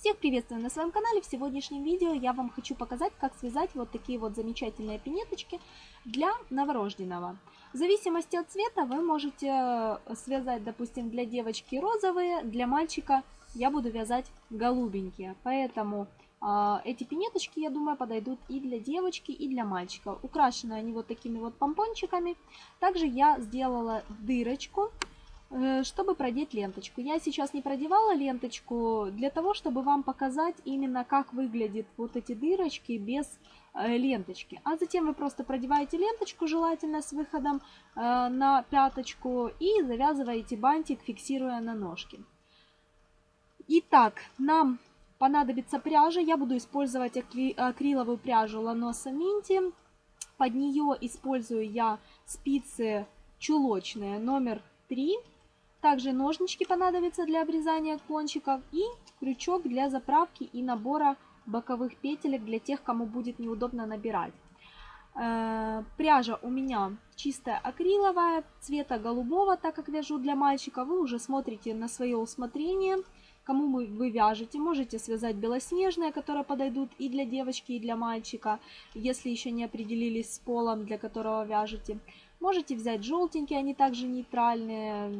Всех приветствую на своем канале. В сегодняшнем видео я вам хочу показать, как связать вот такие вот замечательные пинеточки для новорожденного. В зависимости от цвета вы можете э, связать, допустим, для девочки розовые, для мальчика я буду вязать голубенькие. Поэтому э, эти пинеточки, я думаю, подойдут и для девочки, и для мальчика. Украшены они вот такими вот помпончиками. Также я сделала дырочку чтобы продеть ленточку. Я сейчас не продевала ленточку для того, чтобы вам показать именно как выглядят вот эти дырочки без э, ленточки. А затем вы просто продеваете ленточку, желательно с выходом э, на пяточку, и завязываете бантик, фиксируя на ножке. Итак, нам понадобится пряжа. Я буду использовать акриловую пряжу Lanosa Minty. Под нее использую я спицы чулочные номер 3 также ножнички понадобятся для обрезания кончиков и крючок для заправки и набора боковых петелек для тех, кому будет неудобно набирать. Э, пряжа у меня чистая акриловая, цвета голубого, так как вяжу для мальчика. Вы уже смотрите на свое усмотрение, кому вы вяжете. Можете связать белоснежные, которые подойдут и для девочки, и для мальчика, если еще не определились с полом, для которого вяжете. Можете взять желтенькие, они также нейтральные,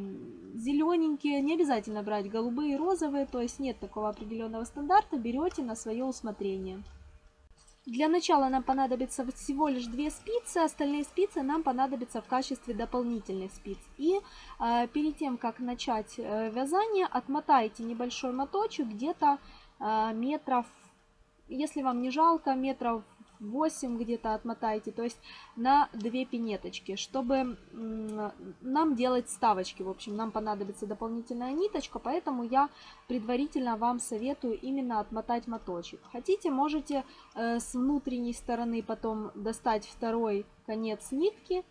зелененькие, не обязательно брать голубые и розовые, то есть нет такого определенного стандарта, берете на свое усмотрение. Для начала нам понадобится всего лишь две спицы, остальные спицы нам понадобятся в качестве дополнительных спиц. И э, перед тем, как начать э, вязание, отмотайте небольшой моточек где-то э, метров, если вам не жалко, метров 8 где-то отмотайте, то есть на 2 пинеточки, чтобы нам делать ставочки. В общем, нам понадобится дополнительная ниточка, поэтому я предварительно вам советую именно отмотать моточек. Хотите, можете э, с внутренней стороны потом достать второй конец нитки,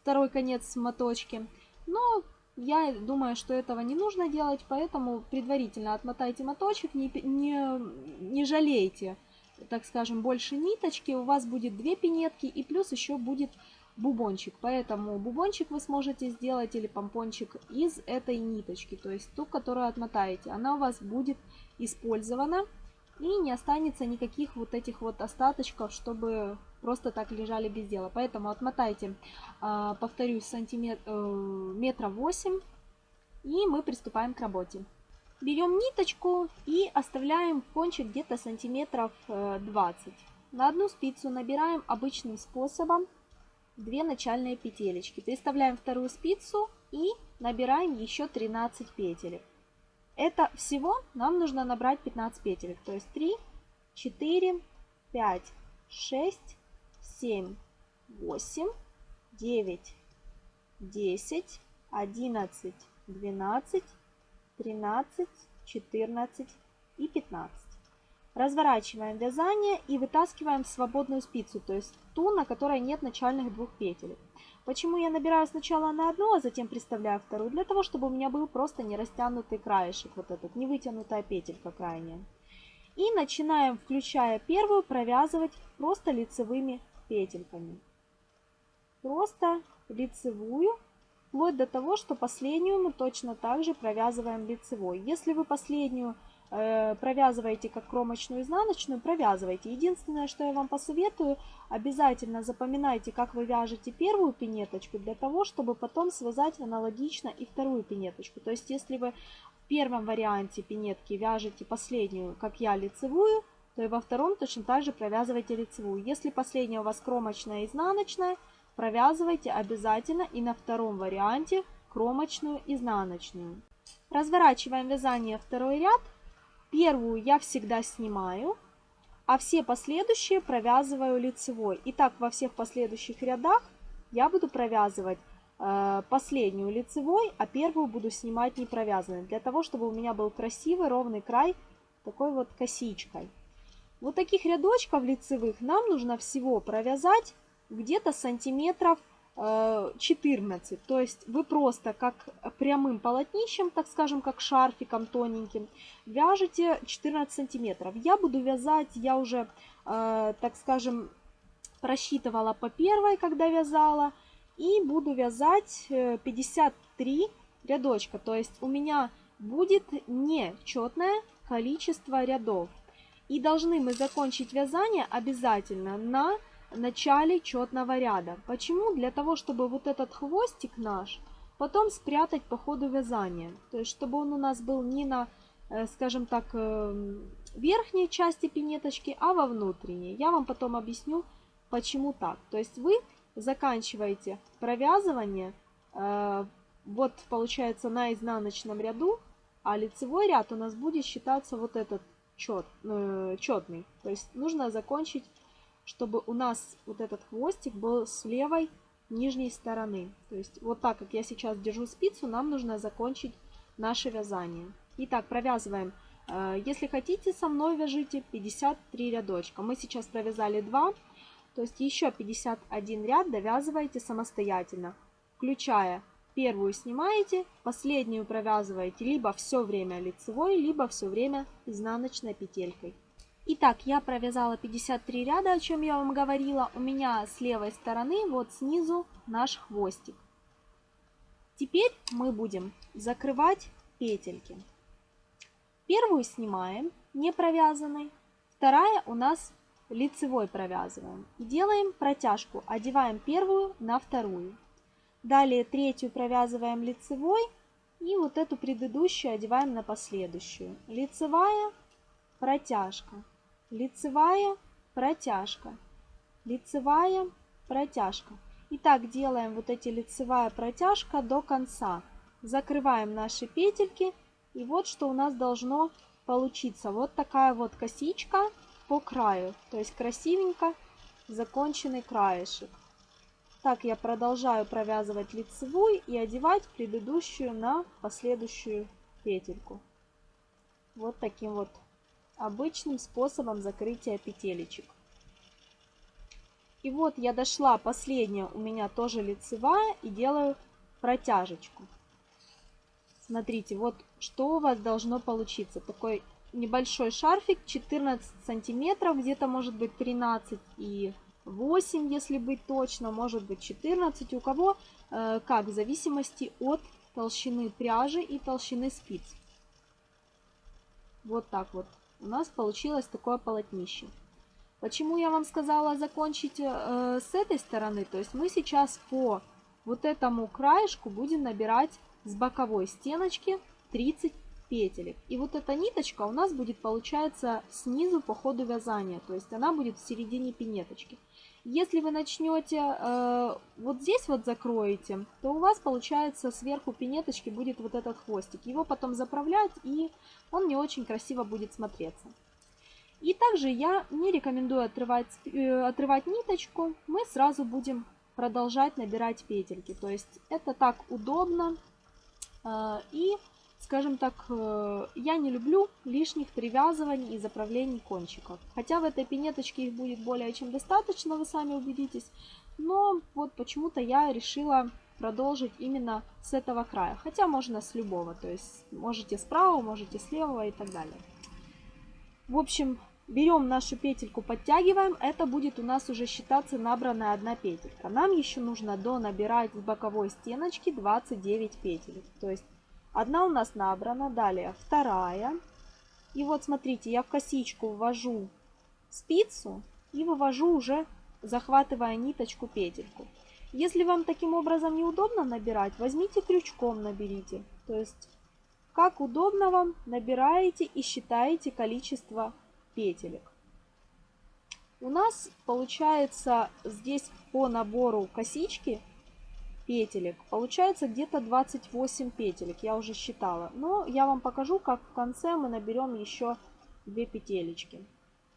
второй конец моточки, но я думаю, что этого не нужно делать, поэтому предварительно отмотайте моточек, не, не, не жалейте так скажем, больше ниточки, у вас будет две пинетки и плюс еще будет бубончик. Поэтому бубончик вы сможете сделать или помпончик из этой ниточки, то есть ту, которую отмотаете. Она у вас будет использована и не останется никаких вот этих вот остаточков, чтобы просто так лежали без дела. Поэтому отмотайте, а, повторюсь, сантиметр, э, метра 8 и мы приступаем к работе. Берем ниточку и оставляем кончик где-то сантиметров 20. Э, На одну спицу набираем обычным способом 2 начальные петелечки. Переставляем вторую спицу и набираем еще 13 петелек. Это всего нам нужно набрать 15 петелек. То есть 3, 4, 5, 6, 7, 8, 9, 10, 11, 12, 13, 14 и 15. Разворачиваем вязание и вытаскиваем свободную спицу, то есть ту, на которой нет начальных двух петель. Почему я набираю сначала на одну, а затем приставляю вторую? Для того, чтобы у меня был просто не растянутый краешек, вот этот, не вытянутая петелька крайняя. И начинаем, включая первую, провязывать просто лицевыми петельками. Просто лицевую вплоть до того, что последнюю мы точно так же провязываем лицевой. Если вы последнюю э, провязываете как кромочную изнаночную, провязывайте. Единственное, что я вам посоветую, обязательно запоминайте, как вы вяжете первую пинеточку, для того, чтобы потом связать аналогично и вторую пинеточку. То есть, если вы в первом варианте пинетки вяжете последнюю, как я, лицевую, то и во втором точно так же провязывайте лицевую. Если последняя у вас кромочная и изнаночная, Провязывайте обязательно и на втором варианте кромочную изнаночную. Разворачиваем вязание второй ряд. Первую я всегда снимаю, а все последующие провязываю лицевой. Итак, во всех последующих рядах я буду провязывать э, последнюю лицевой, а первую буду снимать не провязанной, для того, чтобы у меня был красивый ровный край такой вот косичкой. Вот таких рядочков лицевых нам нужно всего провязать где-то сантиметров 14. Э, То есть вы просто как прямым полотнищем, так скажем, как шарфиком тоненьким, вяжете 14 сантиметров. Я буду вязать, я уже, э, так скажем, просчитывала по первой, когда вязала, и буду вязать 53 э, рядочка. То есть у меня будет не четная количество рядов. И должны мы закончить вязание обязательно на начале четного ряда. Почему? Для того, чтобы вот этот хвостик наш потом спрятать по ходу вязания. То есть, чтобы он у нас был не на, э, скажем так, э, верхней части пинеточки, а во внутренней. Я вам потом объясню, почему так. То есть, вы заканчиваете провязывание э, вот получается на изнаночном ряду, а лицевой ряд у нас будет считаться вот этот чет, четный. То есть нужно закончить, чтобы у нас вот этот хвостик был с левой нижней стороны. То есть вот так, как я сейчас держу спицу, нам нужно закончить наше вязание. Итак, провязываем. Э, если хотите, со мной вяжите 53 рядочка. Мы сейчас провязали 2, то есть еще 51 ряд довязываете самостоятельно, включая первую снимаете, последнюю провязываете либо все время лицевой, либо все время изнаночной петелькой. Итак, я провязала 53 ряда, о чем я вам говорила. У меня с левой стороны, вот снизу наш хвостик. Теперь мы будем закрывать петельки. Первую снимаем, не провязанной. Вторая у нас лицевой провязываем. И делаем протяжку, одеваем первую на вторую. Далее третью провязываем лицевой. И вот эту предыдущую одеваем на последующую. Лицевая, протяжка лицевая, протяжка, лицевая, протяжка. И так делаем вот эти лицевая протяжка до конца. Закрываем наши петельки. И вот что у нас должно получиться. Вот такая вот косичка по краю. То есть красивенько законченный краешек. Так я продолжаю провязывать лицевую и одевать предыдущую на последующую петельку. Вот таким вот обычным способом закрытия петелечек. И вот я дошла, последняя у меня тоже лицевая, и делаю протяжечку. Смотрите, вот что у вас должно получиться. Такой небольшой шарфик, 14 сантиметров, где-то может быть 13 и 8, если быть точно, может быть 14. У кого э, как, в зависимости от толщины пряжи и толщины спиц. Вот так вот у нас получилось такое полотнище. Почему я вам сказала закончить э, с этой стороны? То есть мы сейчас по вот этому краешку будем набирать с боковой стеночки 30 петелек. И вот эта ниточка у нас будет получается снизу по ходу вязания. То есть она будет в середине пинеточки. Если вы начнете э, вот здесь вот закроете, то у вас получается сверху пинеточки будет вот этот хвостик. Его потом заправлять и он не очень красиво будет смотреться. И также я не рекомендую отрывать, э, отрывать ниточку. Мы сразу будем продолжать набирать петельки. То есть это так удобно э, и Скажем так, э, я не люблю лишних привязываний и заправлений кончиков. Хотя в этой пинеточке их будет более чем достаточно, вы сами убедитесь. Но вот почему-то я решила продолжить именно с этого края. Хотя можно с любого, то есть можете справа, можете с левого и так далее. В общем, берем нашу петельку, подтягиваем. Это будет у нас уже считаться набранная одна петелька. Нам еще нужно до набирать с боковой стеночки 29 петель. То есть Одна у нас набрана, далее вторая. И вот смотрите, я в косичку ввожу спицу и вывожу уже, захватывая ниточку, петельку. Если вам таким образом неудобно набирать, возьмите крючком наберите. То есть, как удобно вам, набираете и считаете количество петелек. У нас получается здесь по набору косички петелек. Получается где-то 28 петелек, я уже считала. Но я вам покажу, как в конце мы наберем еще 2 петелечки.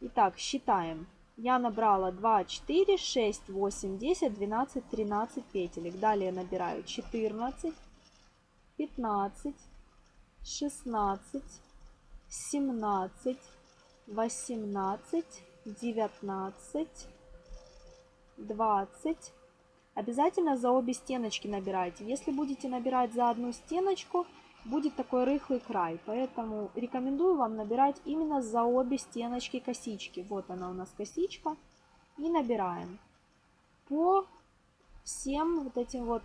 Итак, считаем. Я набрала 2, 4, 6, 8, 10, 12, 13 петелек. Далее набираю 14, 15, 16, 17, 18, 19, 20, Обязательно за обе стеночки набирайте. Если будете набирать за одну стеночку, будет такой рыхлый край. Поэтому рекомендую вам набирать именно за обе стеночки косички. Вот она у нас косичка. И набираем. По всем вот этим вот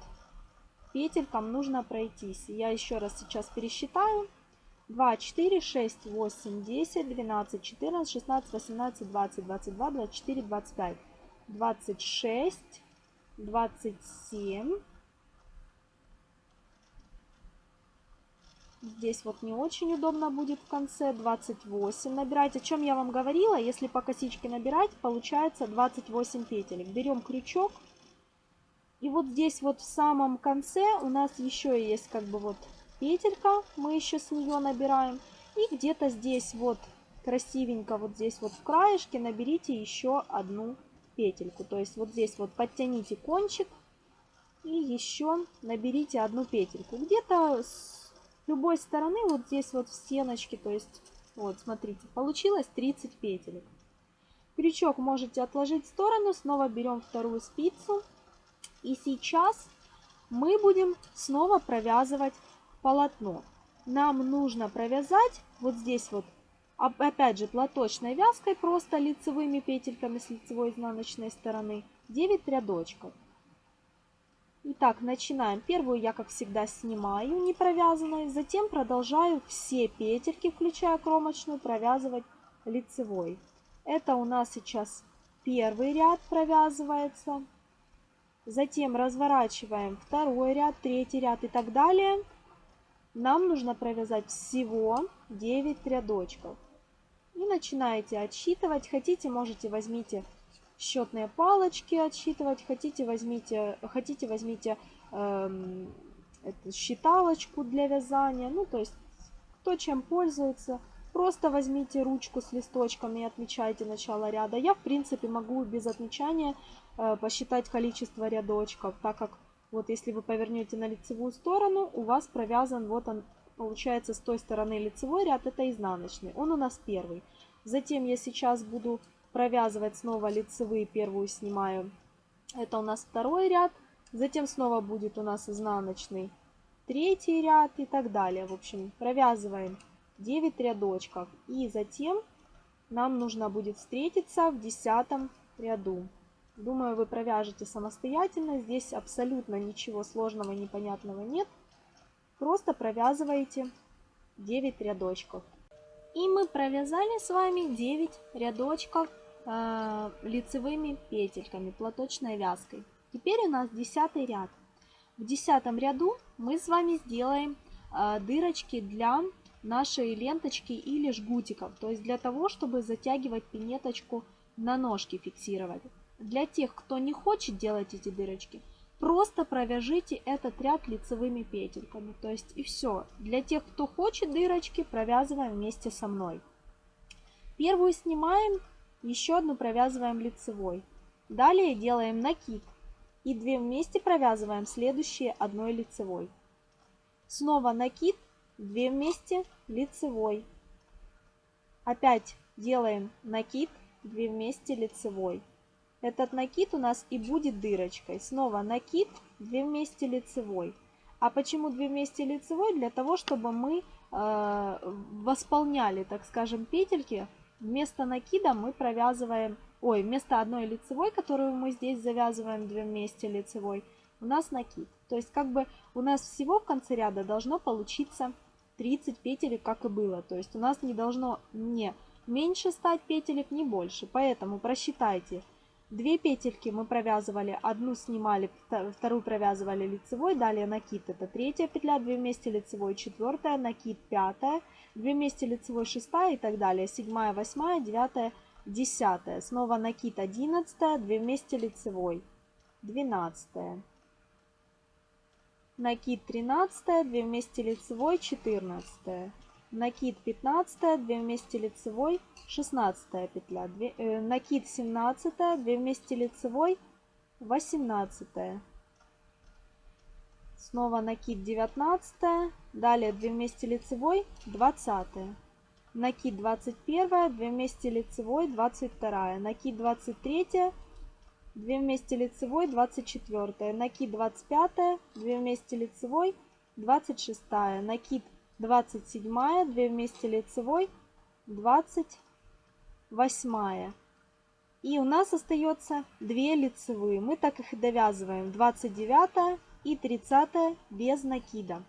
петелькам нужно пройтись. Я еще раз сейчас пересчитаю. 2, 4, 6, 8, 10, 12, 14, 16, 18, 20, 22, 24, 25, 26, 27. Здесь вот не очень удобно будет в конце. 28 набирать. О чем я вам говорила, если по косичке набирать, получается 28 петелек. Берем крючок. И вот здесь вот в самом конце у нас еще есть как бы вот петелька. Мы еще с нее набираем. И где-то здесь вот красивенько, вот здесь вот в краешке наберите еще одну петельку. То есть вот здесь вот подтяните кончик и еще наберите одну петельку. Где-то с любой стороны вот здесь вот в стеночке, то есть вот смотрите, получилось 30 петелек. Крючок можете отложить в сторону, снова берем вторую спицу. И сейчас мы будем снова провязывать полотно. Нам нужно провязать вот здесь вот опять же платочной вязкой, просто лицевыми петельками с лицевой изнаночной стороны, 9 рядочков. Итак, начинаем. Первую я, как всегда, снимаю не провязанной, затем продолжаю все петельки, включая кромочную, провязывать лицевой. Это у нас сейчас первый ряд провязывается. Затем разворачиваем второй ряд, третий ряд и так далее. Нам нужно провязать всего 9 рядочков. И начинаете отсчитывать. Хотите, можете возьмите счетные палочки отсчитывать. Хотите, возьмите, хотите, возьмите эм, эту считалочку для вязания. Ну, то есть, кто чем пользуется. Просто возьмите ручку с листочками и отмечайте начало ряда. Я, в принципе, могу без отмечания э, посчитать количество рядочков, так как вот если вы повернете на лицевую сторону, у вас провязан вот он Получается, с той стороны лицевой ряд это изнаночный. Он у нас первый. Затем я сейчас буду провязывать снова лицевые. Первую снимаю. Это у нас второй ряд. Затем снова будет у нас изнаночный третий ряд и так далее. В общем, провязываем 9 рядочков. И затем нам нужно будет встретиться в десятом ряду. Думаю, вы провяжете самостоятельно. Здесь абсолютно ничего сложного и непонятного нет. Просто провязываете 9 рядочков. И мы провязали с вами 9 рядочков э, лицевыми петельками, платочной вязкой. Теперь у нас 10 ряд. В 10 ряду мы с вами сделаем э, дырочки для нашей ленточки или жгутиков. То есть для того, чтобы затягивать пинеточку на ножки фиксировать. Для тех, кто не хочет делать эти дырочки, Просто провяжите этот ряд лицевыми петельками. То есть и все. Для тех, кто хочет дырочки, провязываем вместе со мной. Первую снимаем, еще одну провязываем лицевой. Далее делаем накид. И две вместе провязываем следующие одной лицевой. Снова накид, две вместе лицевой. Опять делаем накид, две вместе лицевой. Этот накид у нас и будет дырочкой. Снова накид, 2 вместе лицевой. А почему 2 вместе лицевой? Для того, чтобы мы э, восполняли, так скажем, петельки. Вместо накида мы провязываем, ой, вместо одной лицевой, которую мы здесь завязываем 2 вместе лицевой, у нас накид. То есть как бы у нас всего в конце ряда должно получиться 30 петелек, как и было. То есть у нас не должно не меньше стать петелек, не больше. Поэтому просчитайте Две петельки мы провязывали, одну снимали, вторую провязывали лицевой, далее накид, это третья петля, 2 вместе лицевой, четвертая, накид, пятая, 2 вместе лицевой, шестая и так далее, седьмая, восьмая, девятая, десятая, снова накид, одиннадцатая, 2 вместе лицевой, двенадцатая, накид, тринадцатая, 2 вместе лицевой, четырнадцатая, накид 15, 2 вместе лицевой, 16 петля, 2, э, накид 17, 2 вместе лицевой, 18. Снова накид 19, далее 2 вместе лицевой, 20. Накид 21, 2 вместе лицевой, 22. Накид 23, 2 вместе лицевой, 24. Накид 25, 2 вместе лицевой, 26. Накид 27, 2 вместе лицевой, 28. И у нас остается 2 лицевые. Мы так их и довязываем. 29 и 30 без накида.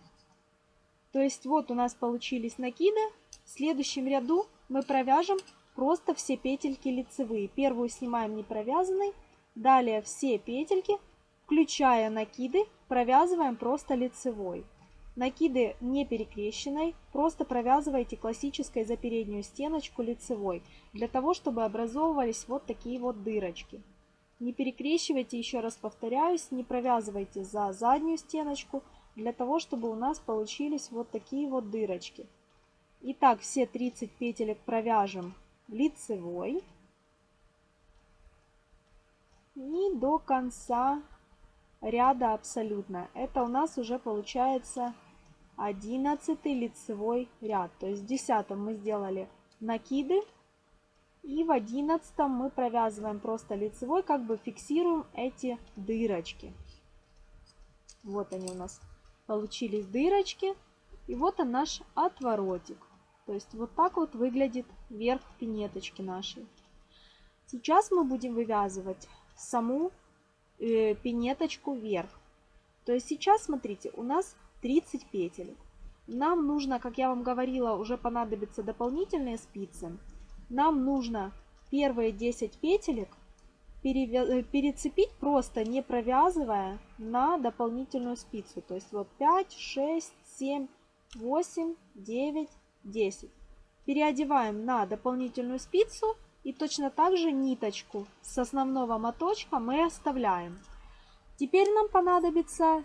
То есть вот у нас получились накиды. В следующем ряду мы провяжем просто все петельки лицевые. Первую снимаем не провязанной. Далее все петельки, включая накиды, провязываем просто лицевой. Накиды не перекрещенной, просто провязывайте классической за переднюю стеночку лицевой, для того, чтобы образовывались вот такие вот дырочки. Не перекрещивайте, еще раз повторяюсь, не провязывайте за заднюю стеночку, для того, чтобы у нас получились вот такие вот дырочки. Итак, все 30 петелек провяжем лицевой. И до конца ряда абсолютно. Это у нас уже получается 11 лицевой ряд. То есть в 10 мы сделали накиды. И в 11 мы провязываем просто лицевой, как бы фиксируем эти дырочки. Вот они у нас получились дырочки. И вот он наш отворотик. То есть вот так вот выглядит верх пинеточки нашей. Сейчас мы будем вывязывать саму э, пинеточку вверх. То есть сейчас, смотрите, у нас 30 петелек. Нам нужно, как я вам говорила, уже понадобятся дополнительные спицы. Нам нужно первые 10 петелек э, перецепить просто не провязывая на дополнительную спицу. То есть вот 5, 6, 7, 8, 9, 10. Переодеваем на дополнительную спицу и точно так же ниточку с основного моточка мы оставляем. Теперь нам понадобится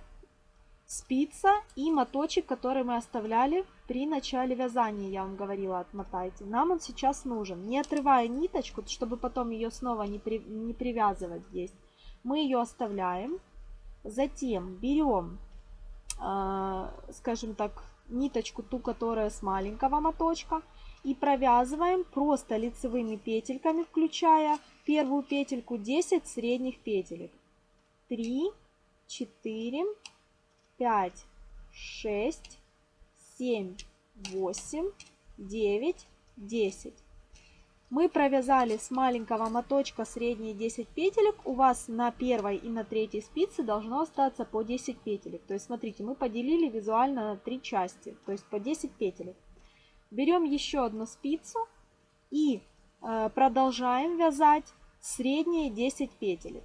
спица и моточек, который мы оставляли при начале вязания, я вам говорила, отмотайте. Нам он сейчас нужен. Не отрывая ниточку, чтобы потом ее снова не, при, не привязывать здесь. Мы ее оставляем. Затем берем, э, скажем так, ниточку, ту, которая с маленького моточка, и провязываем просто лицевыми петельками, включая первую петельку 10 средних петелек. 3, 4, 5, 6, 7, 8, 9, 10. Мы провязали с маленького моточка средние 10 петелек. У вас на первой и на третьей спице должно остаться по 10 петелек. То есть, смотрите, мы поделили визуально на три части, то есть по 10 петелек. Берем еще одну спицу и э, продолжаем вязать средние 10 петелек.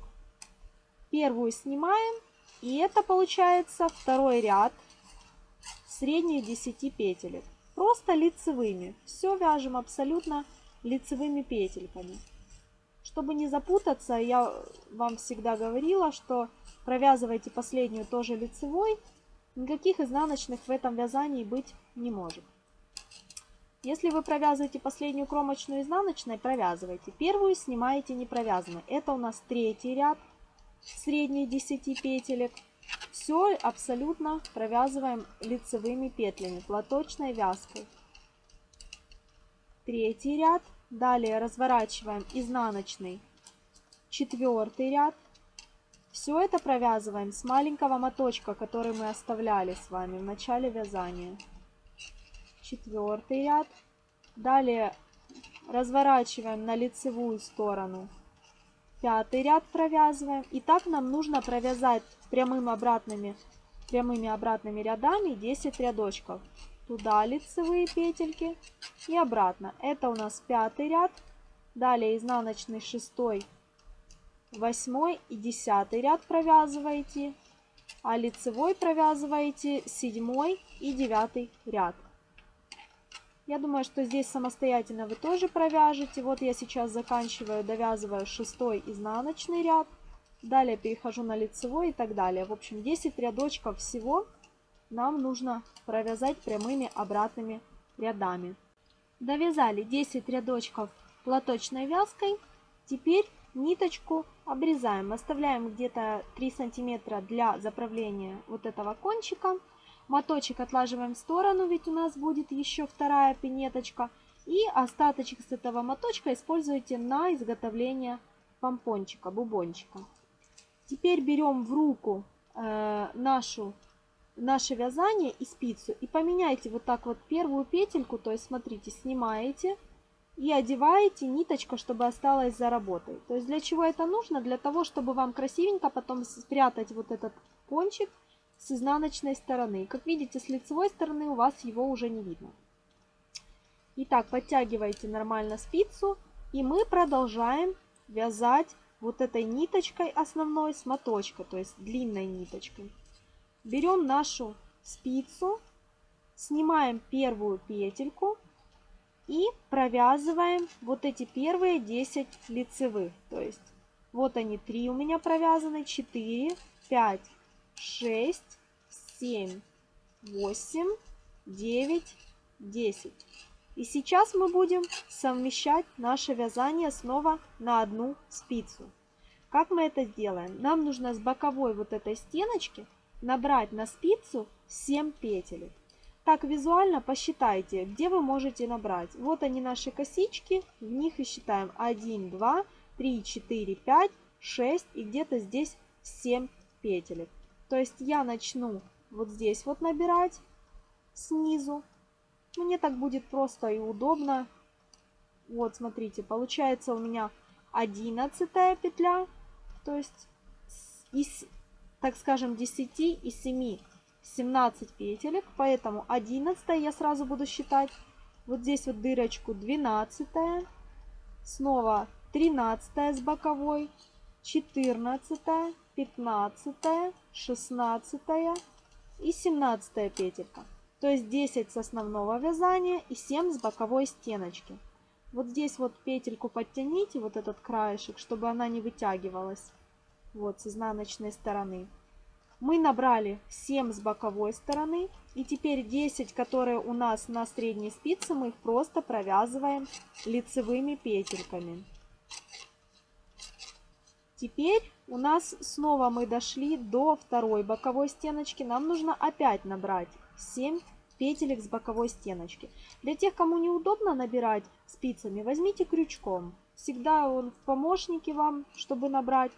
Первую снимаем, и это получается второй ряд средних 10 петелек. Просто лицевыми. Все вяжем абсолютно лицевыми петельками. Чтобы не запутаться, я вам всегда говорила, что провязывайте последнюю тоже лицевой. Никаких изнаночных в этом вязании быть не может. Если вы провязываете последнюю кромочную изнаночной, провязывайте. Первую снимаете не провязанной. Это у нас третий ряд средних 10 петелек. Все абсолютно провязываем лицевыми петлями, платочной вязкой. Третий ряд Далее разворачиваем изнаночный четвертый ряд. Все это провязываем с маленького моточка, который мы оставляли с вами в начале вязания. Четвертый ряд. Далее разворачиваем на лицевую сторону. Пятый ряд провязываем. И так нам нужно провязать прямым обратными, прямыми обратными рядами 10 рядочков туда лицевые петельки и обратно. Это у нас пятый ряд. Далее изнаночный шестой, восьмой и десятый ряд провязываете, а лицевой провязываете седьмой и девятый ряд. Я думаю, что здесь самостоятельно вы тоже провяжете. Вот я сейчас заканчиваю, довязываю шестой изнаночный ряд. Далее перехожу на лицевой и так далее. В общем, 10 рядочков всего нам нужно провязать прямыми обратными рядами. Довязали 10 рядочков платочной вязкой. Теперь ниточку обрезаем. Оставляем где-то 3 сантиметра для заправления вот этого кончика. Моточек отлаживаем в сторону, ведь у нас будет еще вторая пинеточка. И остаточек с этого моточка используйте на изготовление помпончика, бубончика. Теперь берем в руку э, нашу наше вязание и спицу и поменяйте вот так вот первую петельку, то есть смотрите, снимаете и одеваете ниточка, чтобы осталась за работой. То есть для чего это нужно? Для того, чтобы вам красивенько потом спрятать вот этот кончик с изнаночной стороны. Как видите, с лицевой стороны у вас его уже не видно. Итак, подтягивайте нормально спицу. И мы продолжаем вязать вот этой ниточкой основной с моточка, то есть длинной ниточкой. Берем нашу спицу, снимаем первую петельку и провязываем вот эти первые 10 лицевых. То есть вот они 3 у меня провязаны, 4, 5, 6, 7, 8, 9, 10. И сейчас мы будем совмещать наше вязание снова на одну спицу. Как мы это сделаем? Нам нужно с боковой вот этой стеночки набрать на спицу 7 петель. Так визуально посчитайте, где вы можете набрать. Вот они наши косички, в них и считаем 1, 2, 3, 4, 5, 6 и где-то здесь 7 петель. То есть я начну вот здесь вот набирать снизу. Мне так будет просто и удобно. Вот, смотрите, получается у меня 11 петля, то есть из, так скажем, 10 и 7 17 петелек, поэтому 11 я сразу буду считать. Вот здесь вот дырочку 12, снова 13 с боковой, 14, 15, 16 и 17 петелька. То есть 10 с основного вязания и 7 с боковой стеночки. Вот здесь вот петельку подтяните, вот этот краешек, чтобы она не вытягивалась. Вот с изнаночной стороны. Мы набрали 7 с боковой стороны. И теперь 10, которые у нас на средней спице, мы их просто провязываем лицевыми петельками. Теперь у нас снова мы дошли до второй боковой стеночки. Нам нужно опять набрать 7 петелек с боковой стеночки. Для тех, кому неудобно набирать спицами, возьмите крючком. Всегда он в помощнике вам, чтобы набрать.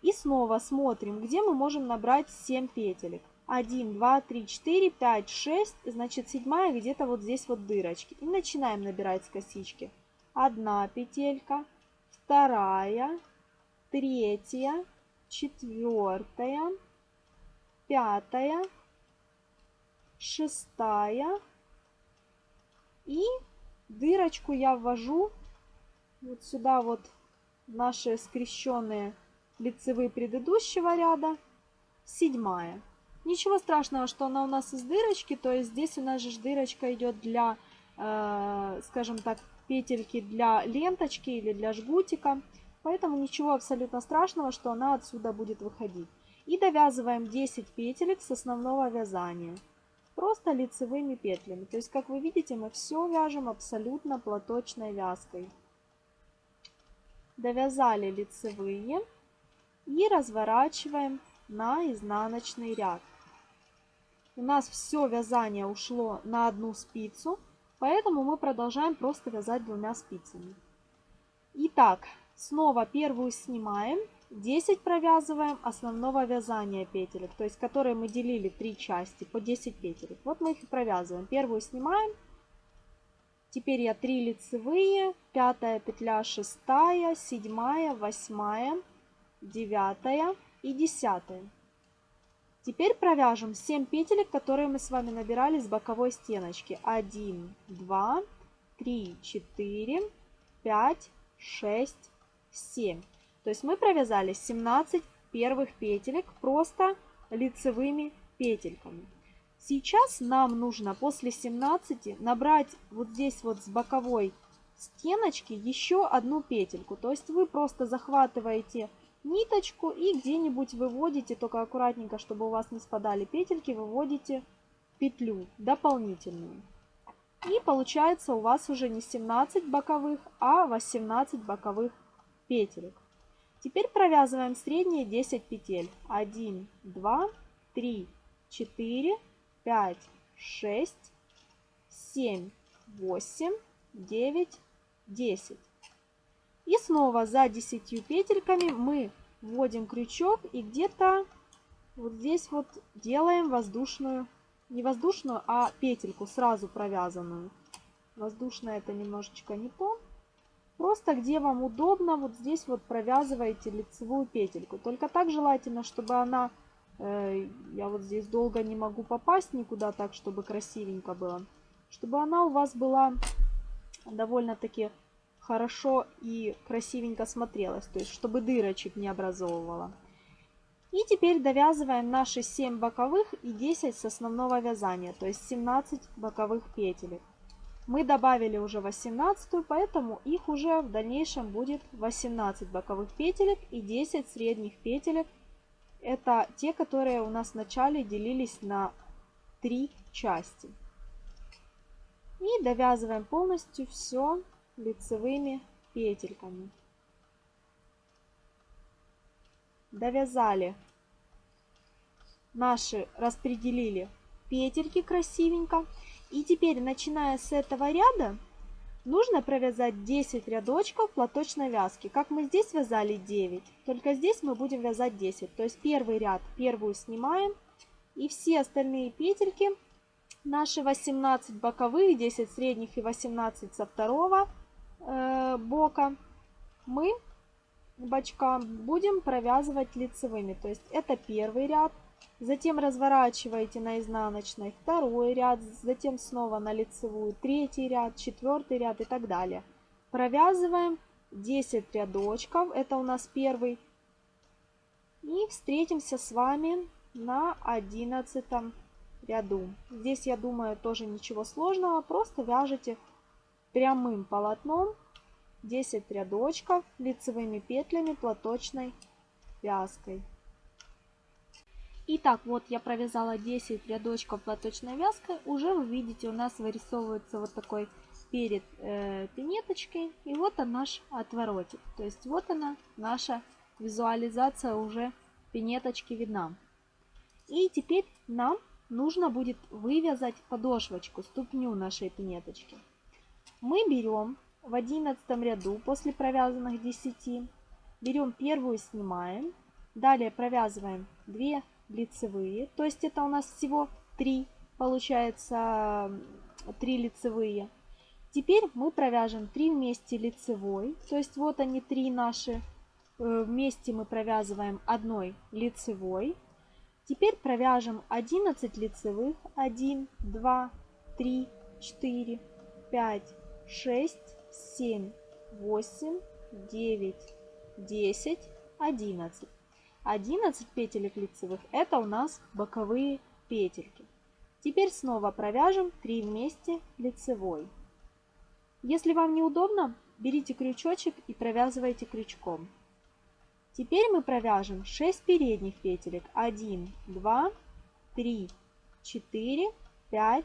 И снова смотрим, где мы можем набрать 7 петелек. 1, 2, 3, 4, 5, 6. Значит, седьмая где-то вот здесь вот дырочки. И начинаем набирать с косички. Одна петелька, вторая, третья, четвертая, пятая, шестая. И дырочку я ввожу вот сюда вот наши скрещенные лицевые предыдущего ряда, седьмая. Ничего страшного, что она у нас из дырочки, то есть здесь у нас же дырочка идет для, э, скажем так, петельки для ленточки или для жгутика. Поэтому ничего абсолютно страшного, что она отсюда будет выходить. И довязываем 10 петелек с основного вязания. Просто лицевыми петлями. То есть, как вы видите, мы все вяжем абсолютно платочной вязкой. Довязали лицевые и разворачиваем на изнаночный ряд. У нас все вязание ушло на одну спицу, поэтому мы продолжаем просто вязать двумя спицами. Итак, снова первую снимаем, 10 провязываем основного вязания петелек, то есть которые мы делили три части по 10 петелек. Вот мы их и провязываем. Первую снимаем, теперь я 3 лицевые, пятая петля, шестая, седьмая, восьмая, девятая и десятая. Теперь провяжем 7 петелек, которые мы с вами набирали с боковой стеночки. 1, 2, 3, 4, 5, 6, 7. То есть мы провязали 17 первых петелек просто лицевыми петельками. Сейчас нам нужно после 17 набрать вот здесь вот с боковой стеночки еще одну петельку. То есть вы просто захватываете ниточку и где-нибудь выводите, только аккуратненько, чтобы у вас не спадали петельки, выводите петлю дополнительную. И получается у вас уже не 17 боковых, а 18 боковых петелек. Теперь провязываем средние 10 петель. 1, 2, 3, 4, 5, 6, 7, 8, 9, 10. И снова за 10 петельками мы вводим крючок и где-то вот здесь вот делаем воздушную, не воздушную, а петельку сразу провязанную. Воздушная это немножечко не то. Просто где вам удобно, вот здесь вот провязываете лицевую петельку. Только так желательно, чтобы она Э, я вот здесь долго не могу попасть никуда так, чтобы красивенько было. Чтобы она у вас была довольно-таки хорошо и красивенько смотрелась. То есть, чтобы дырочек не образовывала. И теперь довязываем наши 7 боковых и 10 с основного вязания, то есть 17 боковых петелек. Мы добавили уже 18, поэтому их уже в дальнейшем будет 18 боковых петелек и 10 средних петелек. Это те, которые у нас вначале делились на 3 части. И довязываем полностью все лицевыми петельками. довязали наши, распределили петельки красивенько. И теперь, начиная с этого ряда, нужно провязать 10 рядочков платочной вязки. Как мы здесь вязали 9, только здесь мы будем вязать 10. То есть первый ряд, первую снимаем. И все остальные петельки, наши 18 боковых, 10 средних и 18 со второго э, бока, мы бачка будем провязывать лицевыми. То есть это первый ряд, затем разворачиваете на изнаночной второй ряд, затем снова на лицевую третий ряд, четвертый ряд и так далее. Провязываем 10 рядочков, это у нас первый. И встретимся с вами на 11 ряду. Здесь, я думаю, тоже ничего сложного, просто вяжете прямым полотном 10 рядочков лицевыми петлями платочной вязкой. Итак, вот я провязала 10 рядочков платочной вязкой. Уже вы видите, у нас вырисовывается вот такой перед э, пинеточкой. И вот он наш отворотик. То есть вот она, наша визуализация уже пинеточки видна. И теперь нам нужно будет вывязать подошвочку, ступню нашей пинеточки. Мы берем в одиннадцатом ряду после провязанных 10 берем первую, снимаем. Далее провязываем 2 лицевые, то есть это у нас всего 3, получается 3 лицевые. Теперь мы провяжем 3 вместе лицевой, то есть вот они 3 наши, э, вместе мы провязываем одной лицевой. Теперь провяжем 11 лицевых, 1, 2, 3, 4, 5, 6, 7, 8, 9, 10, 11. 11 петелек лицевых это у нас боковые петельки. Теперь снова провяжем 3 вместе лицевой. Если вам неудобно, берите крючочек и провязывайте крючком. Теперь мы провяжем 6 передних петелек. 1, 2, 3, 4, 5,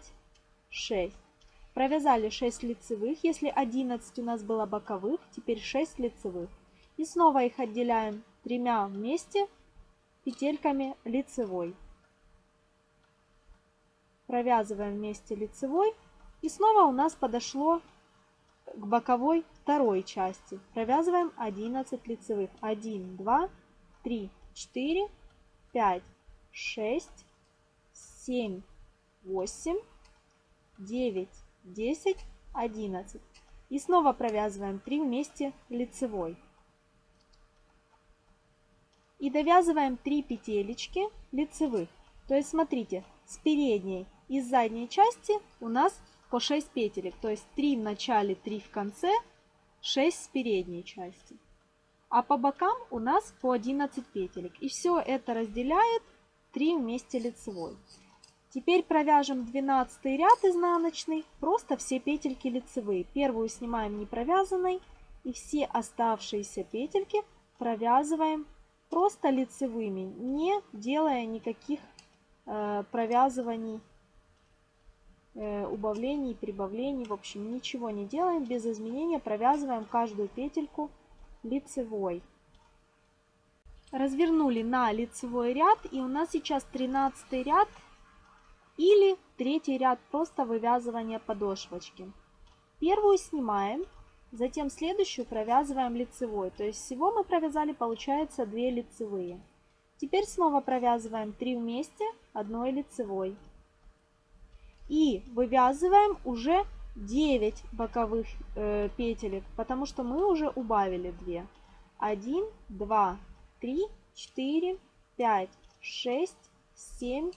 6. Провязали 6 лицевых, если 11 у нас было боковых, теперь 6 лицевых. И снова их отделяем тремя вместе петельками лицевой. Провязываем вместе лицевой. И снова у нас подошло к боковой второй части. Провязываем 11 лицевых. 1, 2, 3, 4, 5, 6, 7, 8, 9, 10, 11. И снова провязываем 3 вместе лицевой. И довязываем 3 петелечки лицевых. То есть смотрите, с передней и с задней части у нас по 6 петелек. То есть 3 в начале, 3 в конце, 6 с передней части. А по бокам у нас по 11 петелек. И все это разделяет 3 вместе лицевой. Теперь провяжем 12 ряд изнаночный, просто все петельки лицевые. Первую снимаем не провязанной и все оставшиеся петельки провязываем просто лицевыми, не делая никаких э, провязываний, э, убавлений, прибавлений, в общем ничего не делаем, без изменения провязываем каждую петельку лицевой. Развернули на лицевой ряд и у нас сейчас 13 ряд или третий ряд просто вывязывания подошвочки. Первую снимаем, затем следующую провязываем лицевой. То есть всего мы провязали, получается, 2 лицевые. Теперь снова провязываем 3 вместе одной лицевой. И вывязываем уже 9 боковых э, петелек, потому что мы уже убавили 2. 1, 2, 3, 4, 5, 6, семь,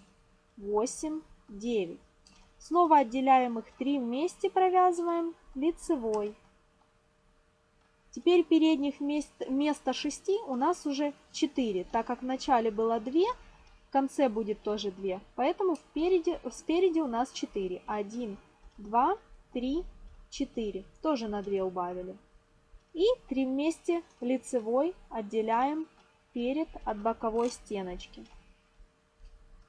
восемь, девять. Снова отделяем их 3 вместе, провязываем лицевой. Теперь передних мест, вместо 6 у нас уже 4, так как в начале было 2, в конце будет тоже 2. Поэтому впереди, спереди у нас 4. 1, 2, 3, 4. Тоже на 2 убавили. И 3 вместе лицевой отделяем перед от боковой стеночки.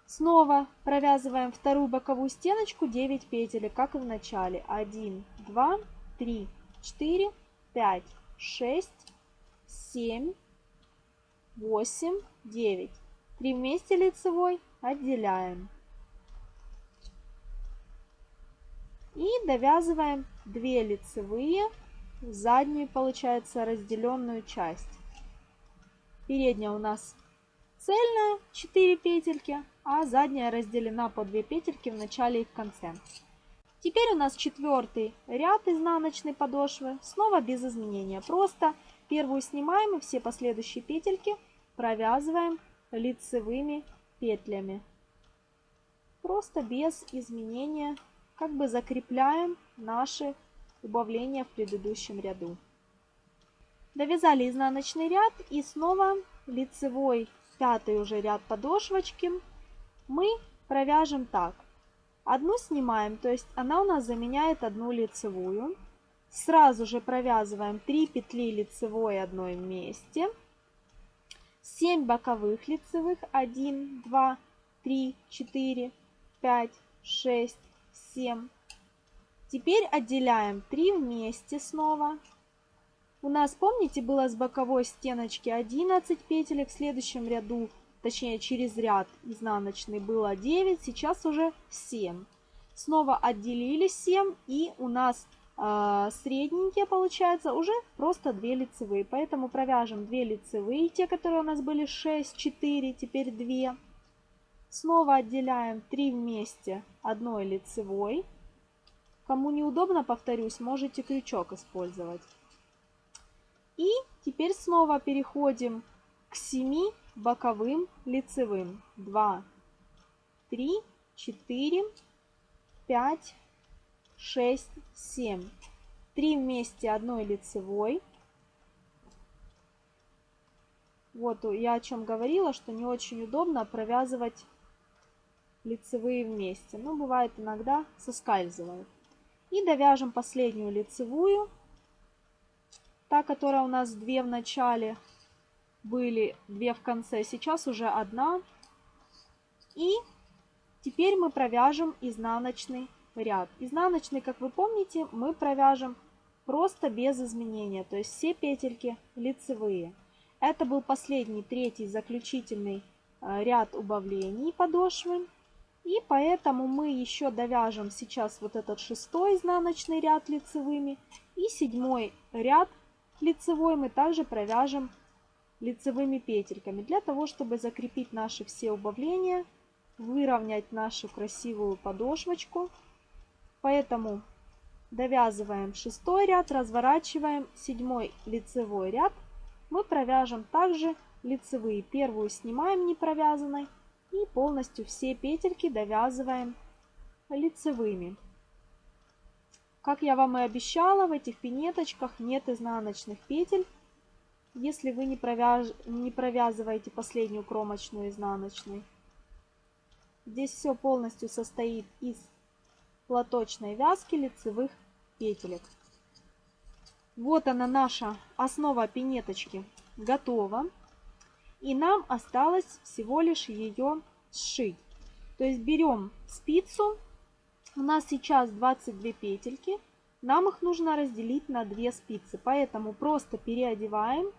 Снова провязываем вторую боковую стеночку 9 петель, как и в начале. 1, 2, 3, 4, 5, 6, 7, 8, 9. 3 вместе лицевой отделяем. И довязываем 2 лицевые в заднюю, получается, разделенную часть. Передняя у нас цельная, 4 петельки, а задняя разделена по 2 петельки в начале и в конце. Теперь у нас четвертый ряд изнаночной подошвы, снова без изменения. Просто первую снимаем и все последующие петельки провязываем лицевыми петлями. Просто без изменения как бы закрепляем наши убавления в предыдущем ряду. Довязали изнаночный ряд и снова лицевой пятый уже ряд подошвочки мы провяжем так. Одну снимаем, то есть она у нас заменяет одну лицевую. Сразу же провязываем 3 петли лицевой одной вместе. 7 боковых лицевых. 1, 2, 3, 4, 5, 6, 7. Теперь отделяем 3 вместе снова. У нас, помните, было с боковой стеночки 11 петель, в следующем ряду, точнее через ряд изнаночный было 9, сейчас уже 7. Снова отделили 7 и у нас э, средненькие получается уже просто 2 лицевые. Поэтому провяжем 2 лицевые, те, которые у нас были 6, 4, теперь 2. Снова отделяем 3 вместе одной лицевой. Кому неудобно, повторюсь, можете крючок использовать. И теперь снова переходим к 7 боковым лицевым. 2, 3, 4, 5, 6, 7. 3 вместе одной лицевой. Вот я о чем говорила, что не очень удобно провязывать лицевые вместе. Но бывает иногда соскальзывают. И довяжем последнюю лицевую Та, которая у нас две в начале, были две в конце, сейчас уже одна. И теперь мы провяжем изнаночный ряд. Изнаночный, как вы помните, мы провяжем просто без изменения, то есть все петельки лицевые. Это был последний, третий, заключительный э, ряд убавлений подошвы. И поэтому мы еще довяжем сейчас вот этот шестой изнаночный ряд лицевыми и седьмой ряд лицевой мы также провяжем лицевыми петельками для того, чтобы закрепить наши все убавления, выровнять нашу красивую подошвочку. Поэтому довязываем шестой ряд, разворачиваем седьмой лицевой ряд. Мы провяжем также лицевые. Первую снимаем не провязанной и полностью все петельки довязываем лицевыми. Как я вам и обещала, в этих пинеточках нет изнаночных петель, если вы не, провяж... не провязываете последнюю кромочную изнаночной. Здесь все полностью состоит из платочной вязки лицевых петелек. Вот она наша основа пинеточки готова. И нам осталось всего лишь ее сшить. То есть берем спицу у нас сейчас 22 петельки. Нам их нужно разделить на 2 спицы. Поэтому просто переодеваем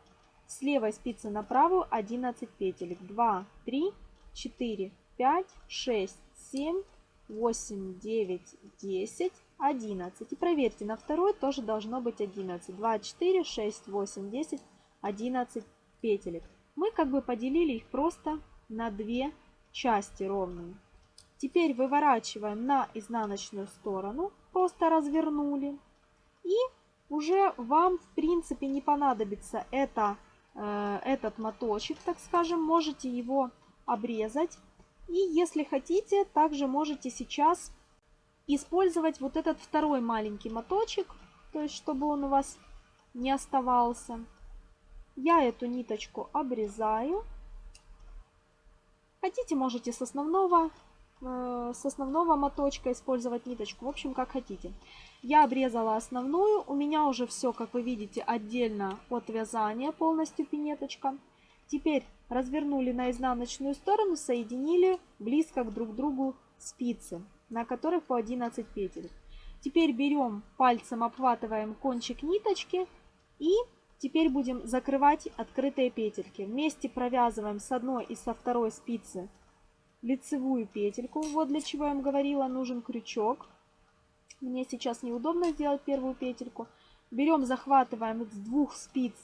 с левой спицы на правую 11 петелек. 2, 3, 4, 5, 6, 7, 8, 9, 10, 11. И проверьте, на второй тоже должно быть 11. 2, 4, 6, 8, 10, 11 петелек. Мы как бы поделили их просто на две части ровные. Теперь выворачиваем на изнаночную сторону, просто развернули. И уже вам, в принципе, не понадобится это, этот моточек, так скажем. Можете его обрезать. И если хотите, также можете сейчас использовать вот этот второй маленький моточек, то есть чтобы он у вас не оставался. Я эту ниточку обрезаю. Хотите, можете с основного, э, с основного моточка использовать ниточку. В общем, как хотите. Я обрезала основную. У меня уже все, как вы видите, отдельно от вязания полностью пинеточка. Теперь развернули на изнаночную сторону, соединили близко к друг другу спицы, на которых по 11 петель. Теперь берем пальцем, обхватываем кончик ниточки и теперь будем закрывать открытые петельки. Вместе провязываем с одной и со второй спицы лицевую петельку. Вот для чего я вам говорила, нужен крючок. Мне сейчас неудобно сделать первую петельку. Берем, захватываем с двух спиц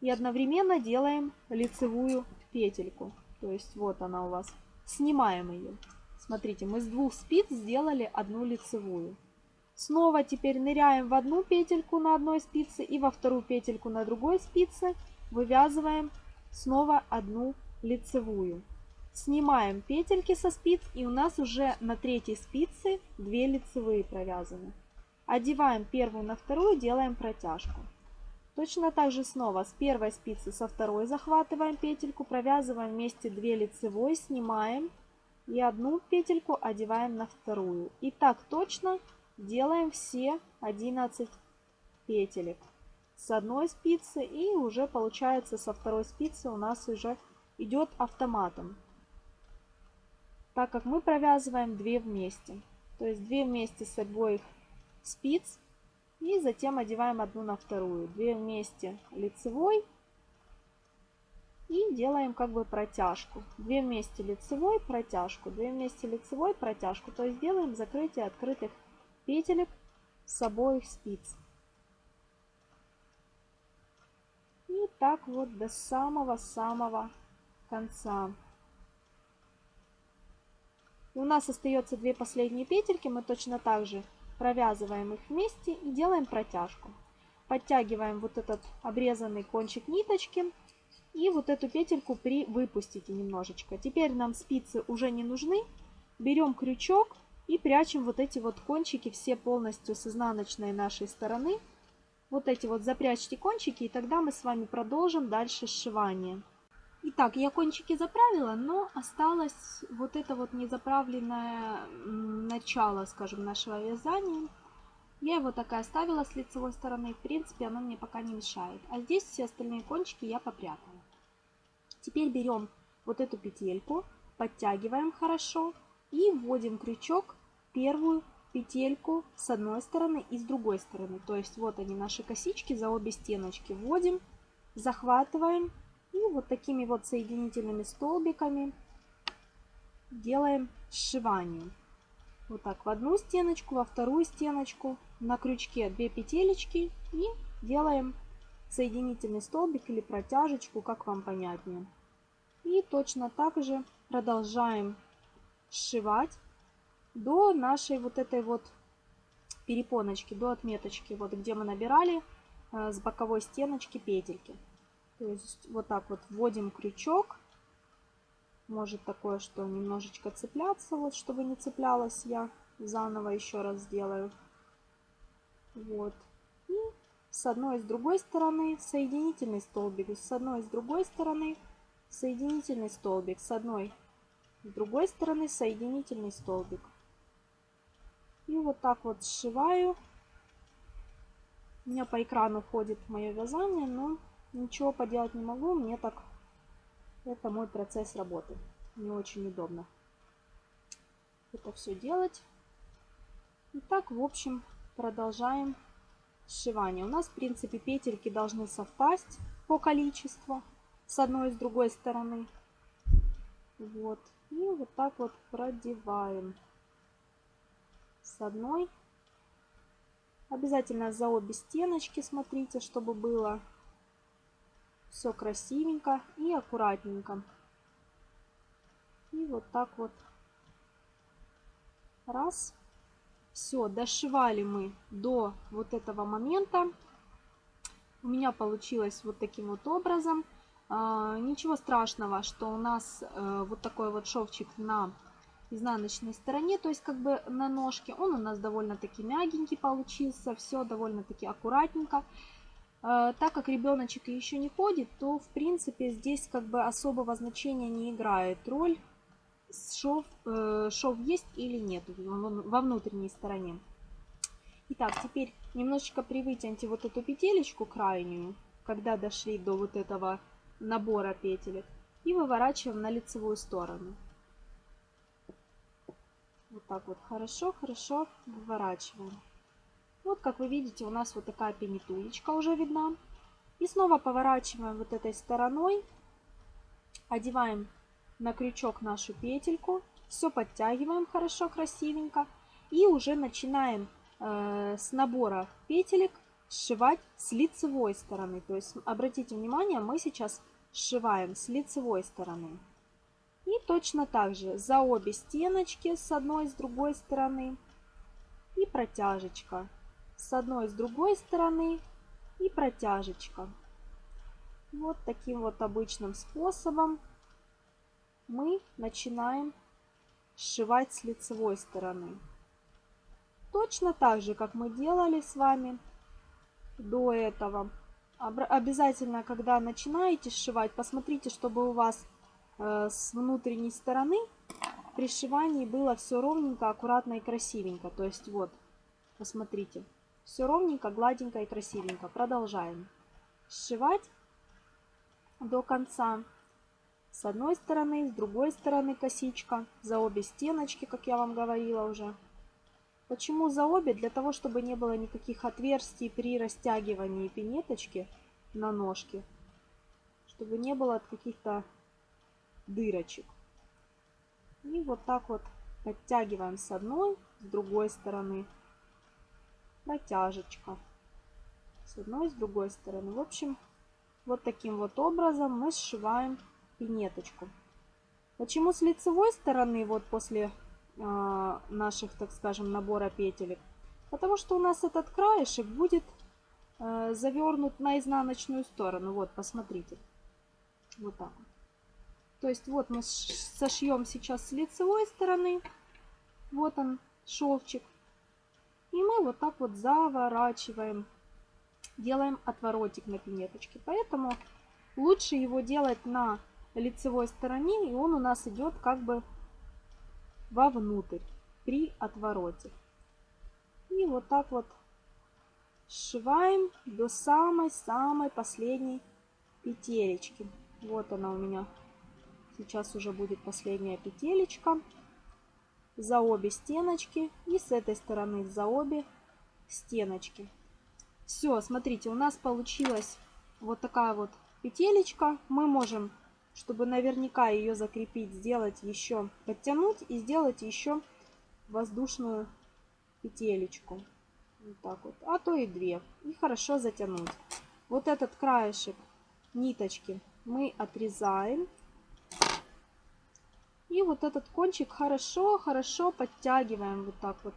и одновременно делаем лицевую петельку. То есть вот она у вас. Снимаем ее. Смотрите, мы с двух спиц сделали одну лицевую. Снова теперь ныряем в одну петельку на одной спице и во вторую петельку на другой спице вывязываем снова одну лицевую. Снимаем петельки со спиц и у нас уже на третьей спице 2 лицевые провязаны. Одеваем первую на вторую, делаем протяжку. Точно так же снова с первой спицы со второй захватываем петельку, провязываем вместе 2 лицевой, снимаем и одну петельку одеваем на вторую. И так точно делаем все 11 петелек с одной спицы и уже получается со второй спицы у нас уже идет автоматом так как мы провязываем 2 вместе. То есть 2 вместе с обоих спиц и затем одеваем одну на вторую. 2 вместе лицевой и делаем как бы протяжку. 2 вместе лицевой протяжку. 2 вместе лицевой протяжку. То есть делаем закрытие открытых петелек с обоих спиц. И так вот до самого-самого конца. И у нас остается две последние петельки. Мы точно так же провязываем их вместе и делаем протяжку. Подтягиваем вот этот обрезанный кончик ниточки. И вот эту петельку при выпустите немножечко. Теперь нам спицы уже не нужны. Берем крючок и прячем вот эти вот кончики все полностью с изнаночной нашей стороны. Вот эти вот запрячьте кончики, и тогда мы с вами продолжим дальше сшивание. Итак, я кончики заправила, но осталось вот это вот незаправленное начало, скажем, нашего вязания. Я его так и оставила с лицевой стороны. В принципе, оно мне пока не мешает. А здесь все остальные кончики я попрятала. Теперь берем вот эту петельку, подтягиваем хорошо и вводим крючок первую петельку с одной стороны и с другой стороны. То есть вот они наши косички за обе стеночки. Вводим, захватываем и вот такими вот соединительными столбиками делаем сшивание. Вот так в одну стеночку, во вторую стеночку, на крючке 2 петелечки и делаем соединительный столбик или протяжечку, как вам понятнее. И точно так же продолжаем сшивать до нашей вот этой вот перепоночки, до отметочки, вот где мы набирали э, с боковой стеночки петельки. То есть вот так вот вводим крючок. Может такое, что немножечко цепляться, вот чтобы не цеплялась я. Заново еще раз сделаю. Вот. И с одной и с другой стороны соединительный столбик. С одной и с другой стороны соединительный столбик. С одной с другой стороны соединительный столбик. И вот так вот сшиваю. У меня по экрану ходит мое вязание, но ничего поделать не могу. Мне так... Это мой процесс работы. Не очень удобно это все делать. И так, в общем, продолжаем сшивание. У нас, в принципе, петельки должны совпасть по количеству с одной и с другой стороны. Вот. И вот так вот продеваем с одной. Обязательно за обе стеночки смотрите, чтобы было все красивенько и аккуратненько. И вот так вот. Раз. Все, дошивали мы до вот этого момента. У меня получилось вот таким вот образом. А, ничего страшного, что у нас э, вот такой вот шовчик на изнаночной стороне, то есть как бы на ножке. Он у нас довольно-таки мягенький получился, все довольно-таки аккуратненько. Э, так как ребеночек еще не ходит, то в принципе здесь как бы особого значения не играет роль шов, э, шов есть или нет во внутренней стороне. Итак, теперь немножечко привытяньте вот эту петелечку крайнюю, когда дошли до вот этого набора петелек, и выворачиваем на лицевую сторону. Вот так вот хорошо-хорошо выворачиваем. Как вы видите, у нас вот такая пенитулечка уже видна. И снова поворачиваем вот этой стороной, одеваем на крючок нашу петельку, все подтягиваем хорошо, красивенько. И уже начинаем э, с набора петелек сшивать с лицевой стороны. То есть, обратите внимание, мы сейчас сшиваем с лицевой стороны. И точно так же за обе стеночки с одной и с другой стороны. И протяжечка. С одной и с другой стороны. И протяжечка. Вот таким вот обычным способом мы начинаем сшивать с лицевой стороны. Точно так же, как мы делали с вами до этого. Обязательно, когда начинаете сшивать, посмотрите, чтобы у вас э, с внутренней стороны при сшивании было все ровненько, аккуратно и красивенько. То есть вот, посмотрите, все ровненько, гладенько и красивенько. Продолжаем сшивать до конца. С одной стороны, с другой стороны косичка, за обе стеночки, как я вам говорила уже. Почему за обе? Для того, чтобы не было никаких отверстий при растягивании пинеточки на ножке. Чтобы не было каких-то дырочек. И вот так вот подтягиваем с одной, с другой стороны. Протяжечка. С одной, с другой стороны. В общем, вот таким вот образом мы сшиваем пинеточку. Почему с лицевой стороны, вот после э, наших, так скажем, набора петелек? Потому что у нас этот краешек будет э, завернут на изнаночную сторону. Вот, посмотрите. Вот так. То есть вот мы сошьем сейчас с лицевой стороны. Вот он, шовчик. И мы вот так вот заворачиваем. Делаем отворотик на пинеточке. Поэтому лучше его делать на лицевой стороне, и он у нас идет как бы вовнутрь при отвороте. И вот так вот сшиваем до самой-самой последней петелечки. Вот она у меня. Сейчас уже будет последняя петелечка. За обе стеночки и с этой стороны за обе стеночки. Все, смотрите, у нас получилась вот такая вот петелечка. Мы можем чтобы наверняка ее закрепить, сделать еще, подтянуть и сделать еще воздушную петелечку. Вот так вот. А то и две. И хорошо затянуть. Вот этот краешек ниточки мы отрезаем. И вот этот кончик хорошо-хорошо подтягиваем вот так вот.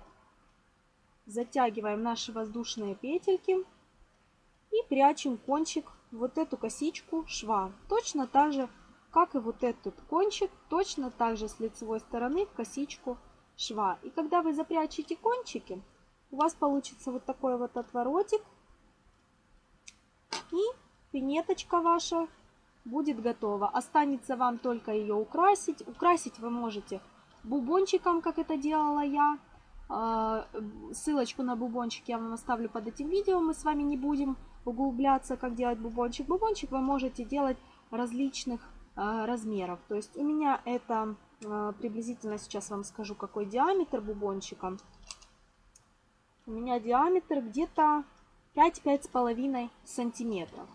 Затягиваем наши воздушные петельки. И прячем кончик вот эту косичку шва. Точно так же как и вот этот кончик, точно так же с лицевой стороны в косичку шва. И когда вы запрячете кончики, у вас получится вот такой вот отворотик. И пинеточка ваша будет готова. Останется вам только ее украсить. Украсить вы можете бубончиком, как это делала я. А, ссылочку на бубончик я вам оставлю под этим видео. Мы с вами не будем углубляться, как делать бубончик. Бубончик вы можете делать различных а, размеров. То есть у меня это а, приблизительно, сейчас вам скажу, какой диаметр бубончика. У меня диаметр где-то 5-5,5 сантиметров.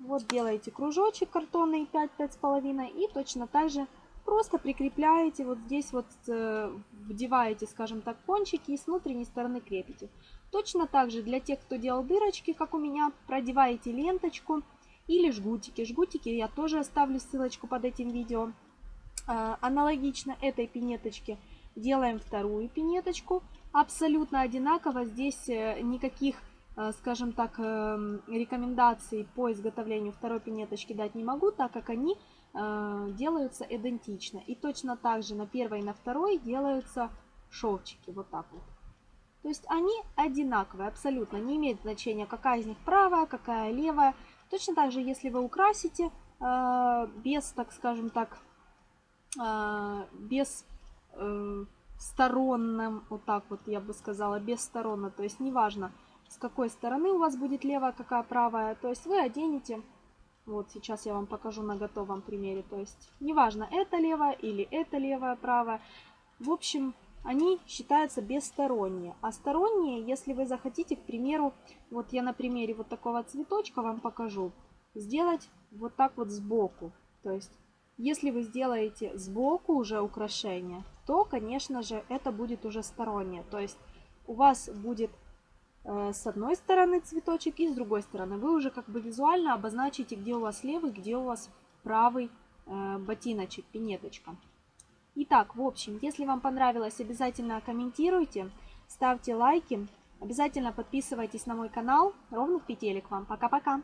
Вот делаете кружочек картонный 5-5,5 и точно так же просто прикрепляете вот здесь вот, э, вдеваете, скажем так, кончики и с внутренней стороны крепите. Точно так же для тех, кто делал дырочки, как у меня, продеваете ленточку или жгутики. Жгутики я тоже оставлю ссылочку под этим видео. А, аналогично этой пинеточке делаем вторую пинеточку. Абсолютно одинаково, здесь э, никаких скажем так, эм, рекомендаций по изготовлению второй пинеточки дать не могу, так как они э, делаются идентично. И точно так же на первой и на второй делаются шовчики, вот так вот. То есть они одинаковые, абсолютно. Не имеет значения, какая из них правая, какая левая. Точно так же, если вы украсите э, без, так скажем так, э, без э, сторонным, вот так вот я бы сказала, бессторонно. То есть неважно, с какой стороны у вас будет левая, какая правая. То есть вы оденете, вот сейчас я вам покажу на готовом примере. То есть неважно, это левая или это левая, правая. В общем, они считаются бессторонние. А сторонние, если вы захотите, к примеру, вот я на примере вот такого цветочка вам покажу, сделать вот так вот сбоку. То есть, если вы сделаете сбоку уже украшение, то, конечно же, это будет уже стороннее. То есть, у вас будет с одной стороны цветочек и с другой стороны. Вы уже как бы визуально обозначите, где у вас левый, где у вас правый э, ботиночек, пинеточка. Итак, в общем, если вам понравилось, обязательно комментируйте, ставьте лайки, обязательно подписывайтесь на мой канал. Ровных петелек вам. Пока-пока!